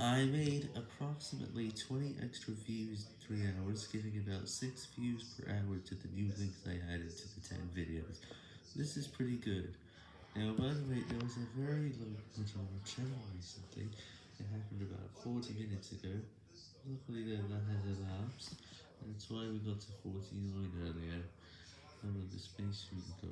I made approximately 20 extra views in 3 hours, giving about 6 views per hour to the new links I added to the 10 videos. This is pretty good. Now, by the way, there was a very low point on my channel recently. It happened about 40 minutes ago. Luckily, though, that has elapsed, that's why we got to 49 earlier. I'm on the space go?